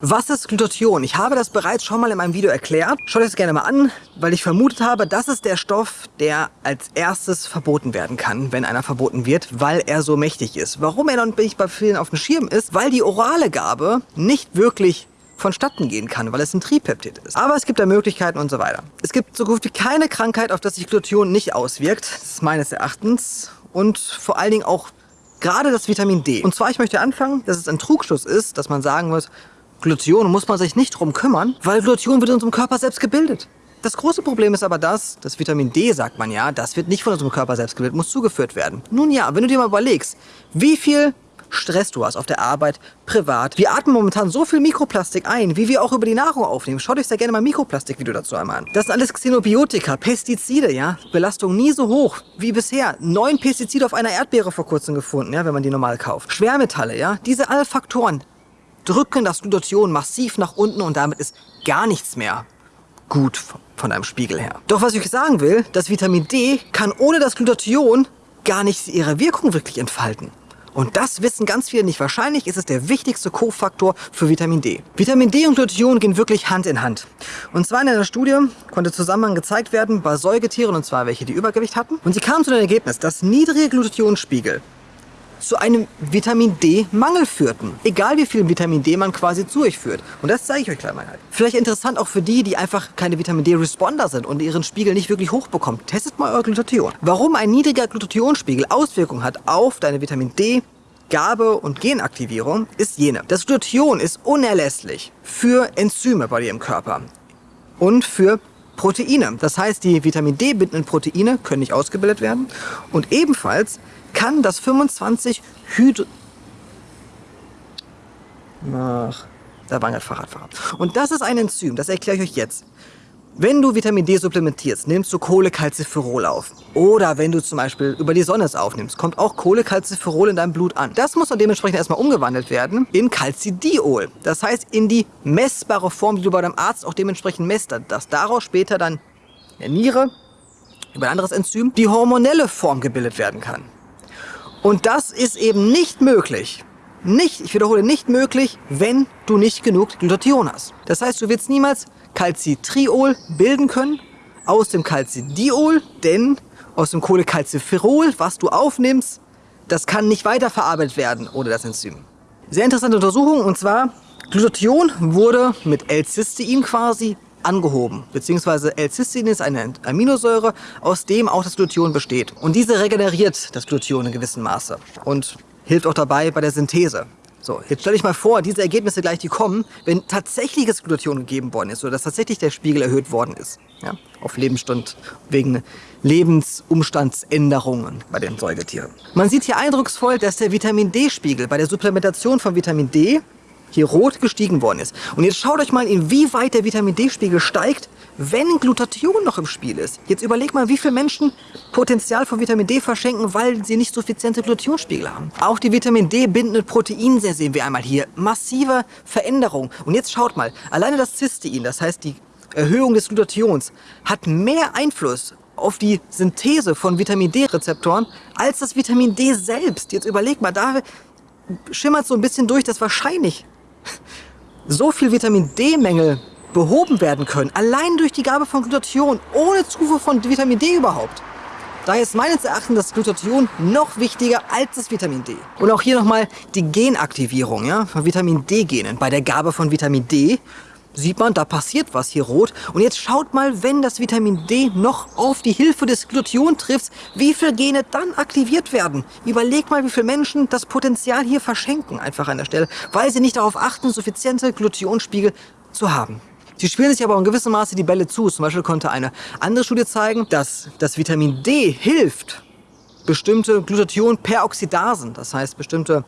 Was ist Glutathion? Ich habe das bereits schon mal in meinem Video erklärt. Schaut euch das gerne mal an, weil ich vermutet habe, das ist der Stoff, der als erstes verboten werden kann, wenn einer verboten wird, weil er so mächtig ist. Warum er noch nicht bei vielen auf dem Schirm ist? Weil die orale Gabe nicht wirklich vonstatten gehen kann, weil es ein Tripeptid ist. Aber es gibt da Möglichkeiten und so weiter. Es gibt so gut wie keine Krankheit, auf das sich Glutathion nicht auswirkt. Das ist meines Erachtens. Und vor allen Dingen auch gerade das Vitamin D. Und zwar, ich möchte anfangen, dass es ein Trugschluss ist, dass man sagen muss, Glutathion muss man sich nicht drum kümmern, weil Glutathion wird in unserem Körper selbst gebildet. Das große Problem ist aber das, das Vitamin D, sagt man ja, das wird nicht von unserem Körper selbst gebildet, muss zugeführt werden. Nun ja, wenn du dir mal überlegst, wie viel Stress du hast auf der Arbeit, privat. Wir atmen momentan so viel Mikroplastik ein, wie wir auch über die Nahrung aufnehmen. Schaut euch sehr gerne mal Mikroplastikvideo dazu einmal an. Das sind alles Xenobiotika, Pestizide, ja. Belastung nie so hoch wie bisher. Neun Pestizide auf einer Erdbeere vor kurzem gefunden, ja, wenn man die normal kauft. Schwermetalle, ja. Diese alle Faktoren, drücken das Glutathion massiv nach unten und damit ist gar nichts mehr gut von einem Spiegel her. Doch was ich sagen will, das Vitamin D kann ohne das Glutathion gar nicht ihre Wirkung wirklich entfalten. Und das wissen ganz viele nicht. Wahrscheinlich ist es der wichtigste Kofaktor für Vitamin D. Vitamin D und Glutathion gehen wirklich Hand in Hand. Und zwar in einer Studie konnte Zusammenhang gezeigt werden bei Säugetieren, und zwar welche, die Übergewicht hatten. Und sie kamen zu dem Ergebnis, dass niedrige Glutathionspiegel zu einem Vitamin D-Mangel führten. Egal wie viel Vitamin D man quasi zu euch führt. Und das zeige ich euch gleich mal. Halt. Vielleicht interessant auch für die, die einfach keine Vitamin D-Responder sind und ihren Spiegel nicht wirklich hochbekommen. Testet mal euer Glutathion. Warum ein niedriger Glutathionspiegel Auswirkungen hat auf deine Vitamin D Gabe und Genaktivierung ist jene. Das Glutathion ist unerlässlich für Enzyme bei dir im Körper und für Proteine. Das heißt, die Vitamin D bindenden Proteine können nicht ausgebildet werden und ebenfalls kann das 25 Hydro... Ach, da war ein Fahrradfahrer. Und das ist ein Enzym, das erkläre ich euch jetzt. Wenn du Vitamin D supplementierst, nimmst du Cholecalciferol auf. Oder wenn du zum Beispiel über die Sonne es aufnimmst, kommt auch Cholecalciferol in deinem Blut an. Das muss dann dementsprechend erstmal umgewandelt werden in Calcidiol. Das heißt in die messbare Form, die du bei deinem Arzt auch dementsprechend messt, dass daraus später dann in der Niere über ein anderes Enzym die hormonelle Form gebildet werden kann. Und das ist eben nicht möglich. Nicht, ich wiederhole, nicht möglich, wenn du nicht genug Glutathion hast. Das heißt, du wirst niemals Calcitriol bilden können aus dem Calcidiol, denn aus dem Cholecalciferol, was du aufnimmst, das kann nicht weiterverarbeitet werden ohne das Enzym. Sehr interessante Untersuchung und zwar Glutathion wurde mit L-Cystein quasi angehoben, beziehungsweise L-Cystein ist eine Aminosäure, aus dem auch das Glutathion besteht. Und diese regeneriert das Glutathion in gewissem Maße und hilft auch dabei bei der Synthese. So, jetzt stell dich mal vor, diese Ergebnisse gleich, die kommen, wenn tatsächliches Glutathion gegeben worden ist oder dass tatsächlich der Spiegel erhöht worden ist. Ja, auf Lebensstund wegen Lebensumstandsänderungen bei den Säugetieren. Man sieht hier eindrucksvoll, dass der Vitamin D-Spiegel bei der Supplementation von Vitamin D hier rot gestiegen worden ist. Und jetzt schaut euch mal, inwieweit der Vitamin D-Spiegel steigt, wenn Glutathion noch im Spiel ist. Jetzt überleg mal, wie viele Menschen Potenzial von Vitamin D verschenken, weil sie nicht suffiziente Glutathionspiegel haben. Auch die Vitamin D bindenden Proteine sehen wir einmal hier. Massive Veränderung. Und jetzt schaut mal, alleine das Cystein, das heißt die Erhöhung des Glutathions, hat mehr Einfluss auf die Synthese von Vitamin D-Rezeptoren als das Vitamin D selbst. Jetzt überleg mal, da schimmert so ein bisschen durch, dass wahrscheinlich so viel Vitamin D-Mängel behoben werden können, allein durch die Gabe von Glutathion, ohne Zufuhr von Vitamin D überhaupt. Daher ist meines Erachtens das Glutathion noch wichtiger als das Vitamin D. Und auch hier nochmal die Genaktivierung ja, von Vitamin D-Genen bei der Gabe von Vitamin D sieht man, da passiert was hier rot. Und jetzt schaut mal, wenn das Vitamin D noch auf die Hilfe des Glutathion trifft, wie viele Gene dann aktiviert werden. Überleg mal, wie viele Menschen das Potenzial hier verschenken, einfach an der Stelle, weil sie nicht darauf achten, suffiziente Glutathionspiegel zu haben. Sie spielen sich aber in gewissem Maße die Bälle zu. Zum Beispiel konnte eine andere Studie zeigen, dass das Vitamin D hilft, bestimmte Glutathion-Peroxidasen, das heißt bestimmte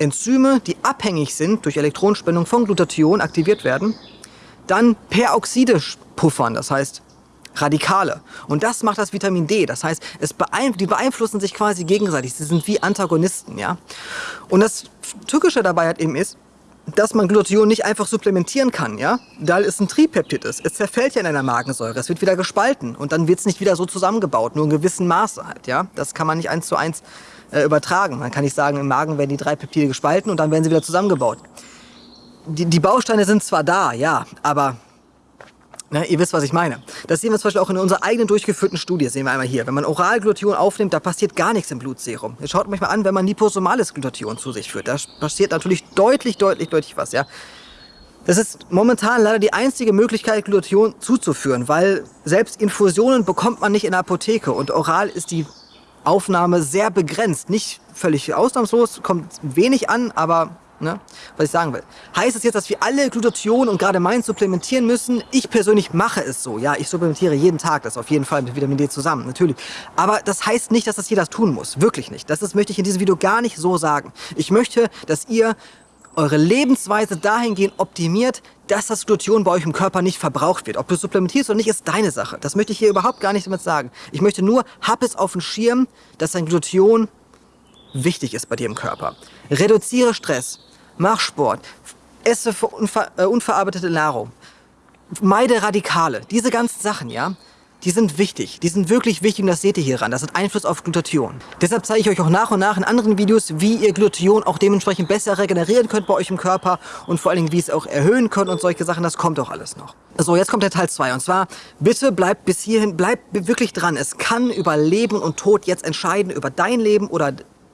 Enzyme, die abhängig sind durch Elektronenspendung von Glutathion, aktiviert werden, dann Peroxide puffern, das heißt Radikale. Und das macht das Vitamin D. Das heißt, es beeinf die beeinflussen sich quasi gegenseitig. Sie sind wie Antagonisten. Ja? Und das Tückische dabei halt eben ist, dass man Glutathion nicht einfach supplementieren kann, ja? Da es ein Tripeptid ist. Es zerfällt ja in einer Magensäure, es wird wieder gespalten und dann wird es nicht wieder so zusammengebaut, nur in gewissem Maße halt, ja? Das kann man nicht eins zu eins äh, übertragen. Man kann nicht sagen, im Magen werden die drei Peptide gespalten und dann werden sie wieder zusammengebaut. die, die Bausteine sind zwar da, ja, aber Ne, ihr wisst, was ich meine. Das sehen wir zum Beispiel auch in unserer eigenen durchgeführten Studie, sehen wir einmal hier. Wenn man Oralglutathion aufnimmt, da passiert gar nichts im Blutserum. Jetzt schaut euch mal an, wenn man liposomales Glutathion zu sich führt. Da passiert natürlich deutlich, deutlich, deutlich was, ja. Das ist momentan leider die einzige Möglichkeit, Glutathion zuzuführen, weil selbst Infusionen bekommt man nicht in der Apotheke und oral ist die Aufnahme sehr begrenzt. Nicht völlig ausnahmslos, kommt wenig an, aber Ne? Was ich sagen will. Heißt es jetzt, dass wir alle Glutathion und gerade meins supplementieren müssen? Ich persönlich mache es so. Ja, ich supplementiere jeden Tag das auf jeden Fall mit Vitamin D zusammen, natürlich. Aber das heißt nicht, dass das jeder tun muss. Wirklich nicht. Das ist, möchte ich in diesem Video gar nicht so sagen. Ich möchte, dass ihr eure Lebensweise dahingehend optimiert, dass das Glutathion bei euch im Körper nicht verbraucht wird. Ob du supplementierst oder nicht, ist deine Sache. Das möchte ich hier überhaupt gar nicht damit sagen. Ich möchte nur, hab es auf dem Schirm, dass dein Glutathion wichtig ist bei dir im Körper. Reduziere Stress mach Sport, esse unver äh, unverarbeitete Nahrung, meide Radikale. Diese ganzen Sachen, ja, die sind wichtig. Die sind wirklich wichtig und das seht ihr hier ran. Das hat Einfluss auf Glutathion. Deshalb zeige ich euch auch nach und nach in anderen Videos, wie ihr Glutathion auch dementsprechend besser regenerieren könnt bei euch im Körper und vor allen Dingen, wie es auch erhöhen könnt und solche Sachen. Das kommt auch alles noch. So, jetzt kommt der Teil 2 und zwar, bitte bleibt bis hierhin, bleibt wirklich dran. Es kann über Leben und Tod jetzt entscheiden, über dein Leben oder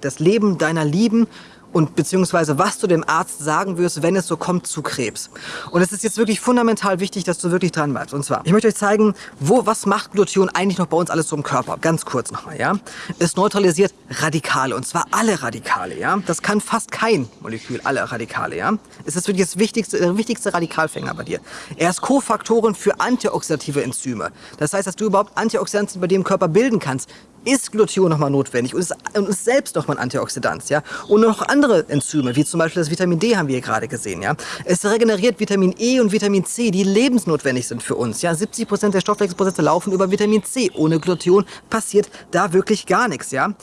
das Leben deiner Lieben und beziehungsweise was du dem Arzt sagen wirst, wenn es so kommt zu Krebs. Und es ist jetzt wirklich fundamental wichtig, dass du wirklich dran bleibst. Und zwar, ich möchte euch zeigen, wo, was macht Glutathion eigentlich noch bei uns alles so im Körper. Ganz kurz nochmal, ja. Es neutralisiert Radikale, und zwar alle Radikale, ja. Das kann fast kein Molekül, alle Radikale, ja. Es ist wirklich das wichtigste, der wichtigste Radikalfänger bei dir. Er ist Kofaktoren für antioxidative Enzyme. Das heißt, dass du überhaupt Antioxidantien bei dir im Körper bilden kannst, ist Glutathion nochmal notwendig und ist, und ist selbst nochmal ein Antioxidant. Ja? Und noch andere Enzyme, wie zum Beispiel das Vitamin D haben wir hier gerade gesehen. Ja? Es regeneriert Vitamin E und Vitamin C, die lebensnotwendig sind für uns. Ja? 70% der Stoffwechselprozesse laufen über Vitamin C. Ohne Glutathion passiert da wirklich gar nichts. Ja?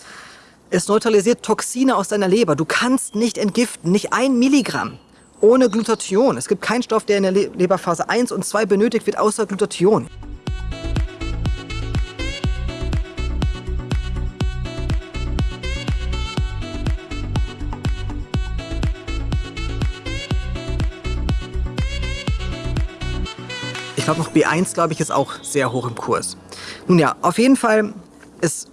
Es neutralisiert Toxine aus deiner Leber. Du kannst nicht entgiften, nicht ein Milligramm ohne Glutathion. Es gibt keinen Stoff, der in der Leberphase 1 und 2 benötigt wird, außer Glutathion. Ich glaube noch B1, glaube ich, ist auch sehr hoch im Kurs. Nun ja, auf jeden Fall, es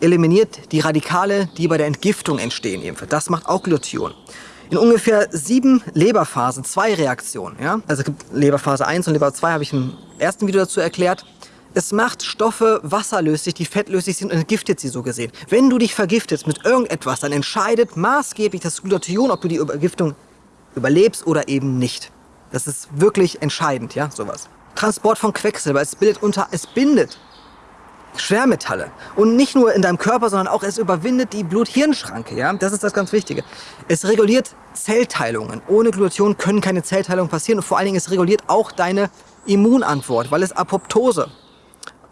eliminiert die Radikale, die bei der Entgiftung entstehen. Ebenfalls. Das macht auch Glutathion. In ungefähr sieben Leberphasen, zwei Reaktionen. Ja? Also es gibt Leberphase 1 und Leber 2, habe ich im ersten Video dazu erklärt. Es macht Stoffe wasserlöslich, die fettlöslich sind und entgiftet sie so gesehen. Wenn du dich vergiftest mit irgendetwas, dann entscheidet maßgeblich das Glutathion, ob du die Vergiftung überlebst oder eben nicht. Das ist wirklich entscheidend, ja, sowas. Transport von Quecksilber, es bildet unter, es bindet Schwermetalle. Und nicht nur in deinem Körper, sondern auch es überwindet die Blut-Hirn-Schranke, ja. Das ist das ganz Wichtige. Es reguliert Zellteilungen. Ohne Glutathion können keine Zellteilungen passieren und vor allen Dingen es reguliert auch deine Immunantwort, weil es Apoptose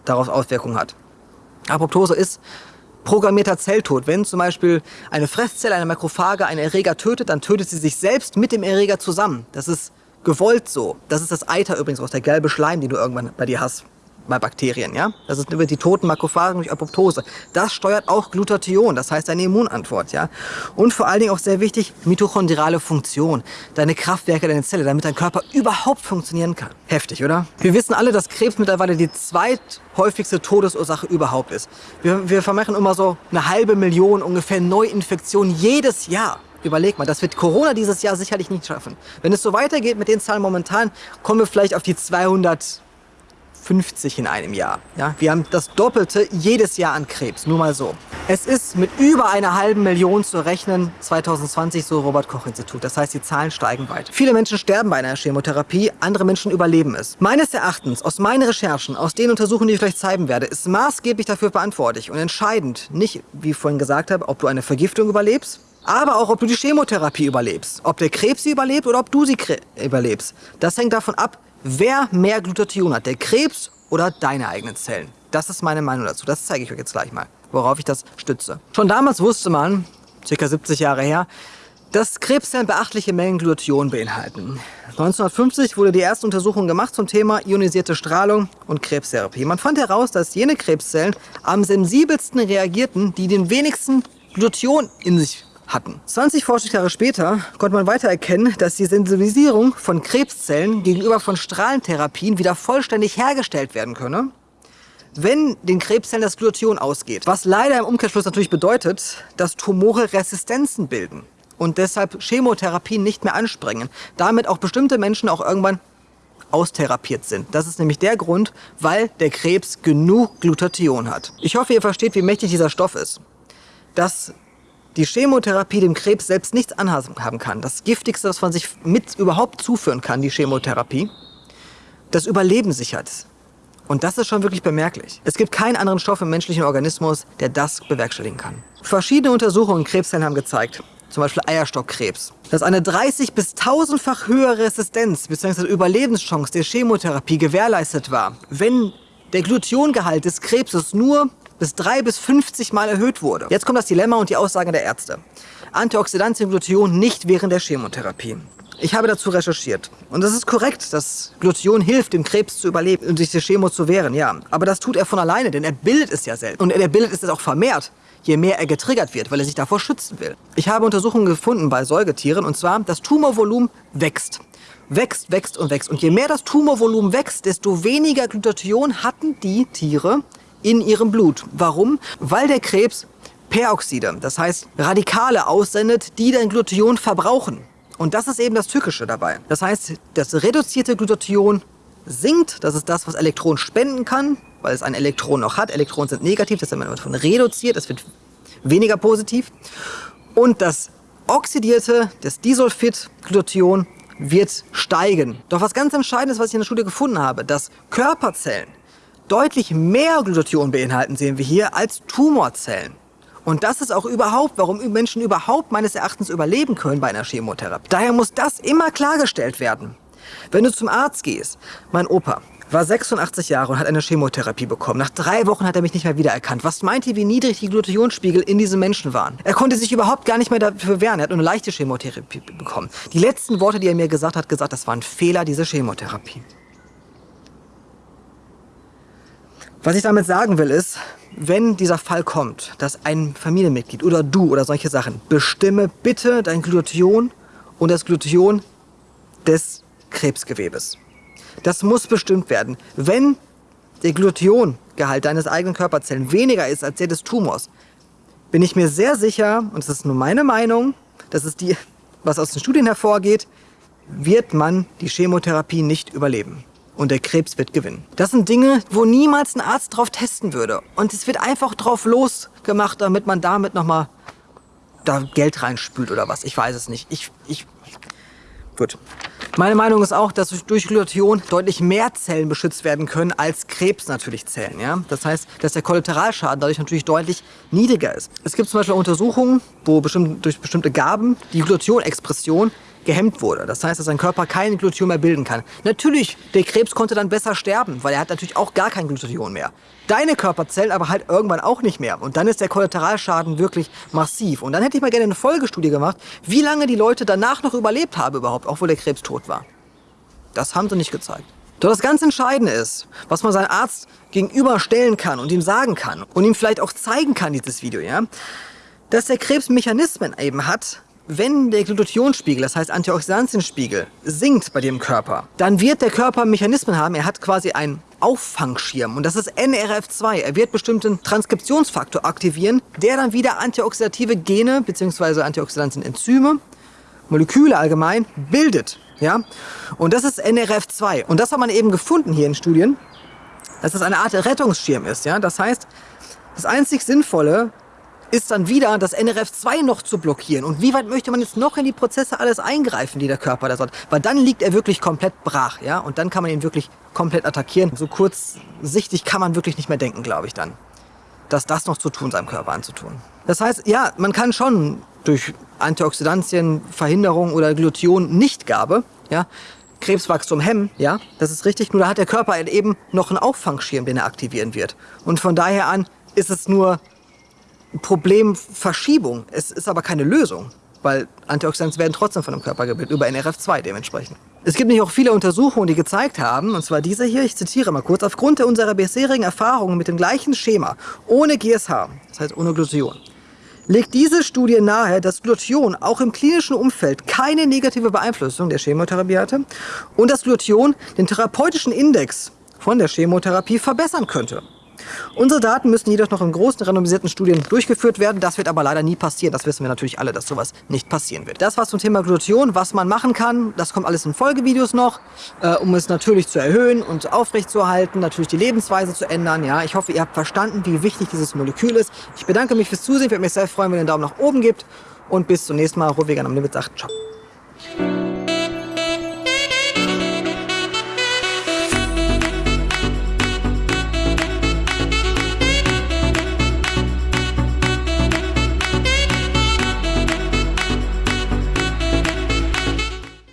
darauf Auswirkungen hat. Apoptose ist programmierter Zelltod. Wenn zum Beispiel eine Fresszelle, eine Makrophage einen Erreger tötet, dann tötet sie sich selbst mit dem Erreger zusammen. Das ist gewollt so. Das ist das Eiter übrigens aus der gelbe Schleim, den du irgendwann bei dir hast bei Bakterien, ja? Das ist über die toten Makrophagen durch Apoptose. Das steuert auch Glutathion, das heißt deine Immunantwort, ja? Und vor allen Dingen auch sehr wichtig, mitochondriale Funktion, deine Kraftwerke deine Zelle, damit dein Körper überhaupt funktionieren kann. Heftig, oder? Wir wissen alle, dass Krebs mittlerweile die zweithäufigste Todesursache überhaupt ist. Wir, wir vermachen immer so eine halbe Million ungefähr Neuinfektionen jedes Jahr. Überleg mal, das wird Corona dieses Jahr sicherlich nicht schaffen. Wenn es so weitergeht mit den Zahlen momentan, kommen wir vielleicht auf die 250 in einem Jahr. Ja, wir haben das Doppelte jedes Jahr an Krebs, nur mal so. Es ist mit über einer halben Million zu rechnen, 2020 so Robert-Koch-Institut. Das heißt, die Zahlen steigen weiter. Viele Menschen sterben bei einer Chemotherapie, andere Menschen überleben es. Meines Erachtens, aus meinen Recherchen, aus den Untersuchungen, die ich euch zeigen werde, ist maßgeblich dafür verantwortlich und entscheidend, nicht, wie ich vorhin gesagt habe, ob du eine Vergiftung überlebst, aber auch, ob du die Chemotherapie überlebst. Ob der Krebs sie überlebt oder ob du sie überlebst. Das hängt davon ab, wer mehr Glutathion hat, der Krebs oder deine eigenen Zellen. Das ist meine Meinung dazu. Das zeige ich euch jetzt gleich mal, worauf ich das stütze. Schon damals wusste man, circa 70 Jahre her, dass Krebszellen beachtliche Mengen Glutathion beinhalten. 1950 wurde die erste Untersuchung gemacht zum Thema ionisierte Strahlung und Krebstherapie. Man fand heraus, dass jene Krebszellen am sensibelsten reagierten, die den wenigsten Glutathion in sich hatten. 20 Forschungsjahre später konnte man weiter erkennen, dass die Sensibilisierung von Krebszellen gegenüber von Strahlentherapien wieder vollständig hergestellt werden könne, wenn den Krebszellen das Glutathion ausgeht. Was leider im Umkehrschluss natürlich bedeutet, dass Tumore Resistenzen bilden und deshalb Chemotherapien nicht mehr anspringen. Damit auch bestimmte Menschen auch irgendwann austherapiert sind. Das ist nämlich der Grund, weil der Krebs genug Glutathion hat. Ich hoffe, ihr versteht, wie mächtig dieser Stoff ist. Dass die Chemotherapie dem Krebs selbst nichts anhaben kann. Das Giftigste, was man sich mit überhaupt zuführen kann, die Chemotherapie, das Überleben sichert. Und das ist schon wirklich bemerklich. Es gibt keinen anderen Stoff im menschlichen Organismus, der das bewerkstelligen kann. Verschiedene Untersuchungen in Krebszellen haben gezeigt, zum Beispiel Eierstockkrebs, dass eine 30 bis 1000-fach höhere Resistenz bzw. Überlebenschance der Chemotherapie gewährleistet war, wenn der Glutiongehalt des Krebses nur bis 3 bis 50 Mal erhöht wurde. Jetzt kommt das Dilemma und die Aussage der Ärzte. Antioxidantien Glution nicht während der Chemotherapie. Ich habe dazu recherchiert. Und es ist korrekt, dass Glution hilft, dem Krebs zu überleben und sich der Chemo zu wehren, ja. Aber das tut er von alleine, denn er bildet es ja selbst. Und er bildet es auch vermehrt je mehr er getriggert wird, weil er sich davor schützen will. Ich habe Untersuchungen gefunden bei Säugetieren und zwar, das Tumorvolumen wächst. Wächst, wächst und wächst. Und je mehr das Tumorvolumen wächst, desto weniger Glutathion hatten die Tiere in ihrem Blut. Warum? Weil der Krebs Peroxide, das heißt Radikale aussendet, die den Glutathion verbrauchen. Und das ist eben das Tückische dabei. Das heißt, das reduzierte Glutathion sinkt, das ist das, was Elektronen spenden kann, weil es ein Elektron noch hat. Elektronen sind negativ, das wird davon reduziert, es wird weniger positiv. Und das oxidierte, das Disulfid-Glutathion wird steigen. Doch was ganz Entscheidendes, was ich in der Studie gefunden habe, dass Körperzellen deutlich mehr Glutathion beinhalten, sehen wir hier, als Tumorzellen. Und das ist auch überhaupt, warum Menschen überhaupt meines Erachtens überleben können bei einer Chemotherapie. Daher muss das immer klargestellt werden. Wenn du zum Arzt gehst, mein Opa, war 86 Jahre und hat eine Chemotherapie bekommen. Nach drei Wochen hat er mich nicht mehr wiedererkannt. Was meint ihr, wie niedrig die Glutathionspiegel in diesem Menschen waren? Er konnte sich überhaupt gar nicht mehr dafür wehren. Er hat nur eine leichte Chemotherapie bekommen. Die letzten Worte, die er mir gesagt hat, gesagt, das war ein Fehler, diese Chemotherapie. Was ich damit sagen will ist, wenn dieser Fall kommt, dass ein Familienmitglied oder du oder solche Sachen, bestimme bitte dein Glutathion und das Glutathion des Krebsgewebes. Das muss bestimmt werden. Wenn der Glutiongehalt deines eigenen Körperzellen weniger ist als der des Tumors, bin ich mir sehr sicher, und das ist nur meine Meinung, das ist die, was aus den Studien hervorgeht, wird man die Chemotherapie nicht überleben. Und der Krebs wird gewinnen. Das sind Dinge, wo niemals ein Arzt drauf testen würde. Und es wird einfach drauf losgemacht, damit man damit nochmal da Geld reinspült oder was. Ich weiß es nicht. Ich, ich, gut. Meine Meinung ist auch, dass durch Glutathion deutlich mehr Zellen beschützt werden können als Krebs natürlich Zellen. Ja? Das heißt, dass der Kollateralschaden dadurch natürlich deutlich niedriger ist. Es gibt zum Beispiel Untersuchungen, wo bestimmt, durch bestimmte Gaben die Glutathion-Expression gehemmt wurde. Das heißt, dass sein Körper kein Glutathion mehr bilden kann. Natürlich, der Krebs konnte dann besser sterben, weil er hat natürlich auch gar kein Glutathion mehr. Deine Körperzellen aber halt irgendwann auch nicht mehr. Und dann ist der Kollateralschaden wirklich massiv. Und dann hätte ich mal gerne eine Folgestudie gemacht, wie lange die Leute danach noch überlebt haben überhaupt, obwohl der Krebs tot war. Das haben sie nicht gezeigt. Doch das ganz Entscheidende ist, was man seinem Arzt gegenüberstellen kann und ihm sagen kann und ihm vielleicht auch zeigen kann, dieses Video, ja, dass der Krebs Mechanismen eben hat, wenn der Glutathionspiegel, das heißt Antioxidantienspiegel, sinkt bei dem Körper, dann wird der Körper Mechanismen haben, er hat quasi einen Auffangschirm und das ist NRF2. Er wird bestimmten Transkriptionsfaktor aktivieren, der dann wieder antioxidative Gene bzw. Antioxidantienenzyme, Moleküle allgemein, bildet. Ja? Und das ist NRF2. Und das hat man eben gefunden hier in Studien, dass das eine Art Rettungsschirm ist. Ja? Das heißt, das einzig Sinnvolle ist dann wieder das NRF2 noch zu blockieren. Und wie weit möchte man jetzt noch in die Prozesse alles eingreifen, die der Körper da hat? Weil dann liegt er wirklich komplett brach, ja? Und dann kann man ihn wirklich komplett attackieren. So kurzsichtig kann man wirklich nicht mehr denken, glaube ich dann. Dass das noch zu tun, seinem Körper anzutun. Das heißt, ja, man kann schon durch Antioxidantien, Verhinderung oder Glution-Nichtgabe, ja, Krebswachstum hemmen, ja, das ist richtig. Nur da hat der Körper eben noch einen Auffangschirm, den er aktivieren wird. Und von daher an ist es nur Problemverschiebung. Es ist aber keine Lösung, weil Antioxidantien werden trotzdem von dem Körper gebildet, über NRF2 dementsprechend. Es gibt nämlich auch viele Untersuchungen, die gezeigt haben, und zwar diese hier, ich zitiere mal kurz, aufgrund unserer bisherigen Erfahrungen mit dem gleichen Schema, ohne GSH, das heißt ohne Glution, legt diese Studie nahe, dass Glutathion auch im klinischen Umfeld keine negative Beeinflussung der Chemotherapie hatte und dass Glutathion den therapeutischen Index von der Chemotherapie verbessern könnte. Unsere Daten müssen jedoch noch in großen randomisierten Studien durchgeführt werden. Das wird aber leider nie passieren. Das wissen wir natürlich alle, dass sowas nicht passieren wird. Das war's zum Thema Glutathion, was man machen kann. Das kommt alles in Folgevideos noch, äh, um es natürlich zu erhöhen und aufrechtzuerhalten, natürlich die Lebensweise zu ändern. Ja, ich hoffe, ihr habt verstanden, wie wichtig dieses Molekül ist. Ich bedanke mich fürs Zusehen. Ich würde mich sehr freuen, wenn ihr einen Daumen nach oben gebt. Und bis zum nächsten Mal. Rot Vegan am Limit sagt Ciao.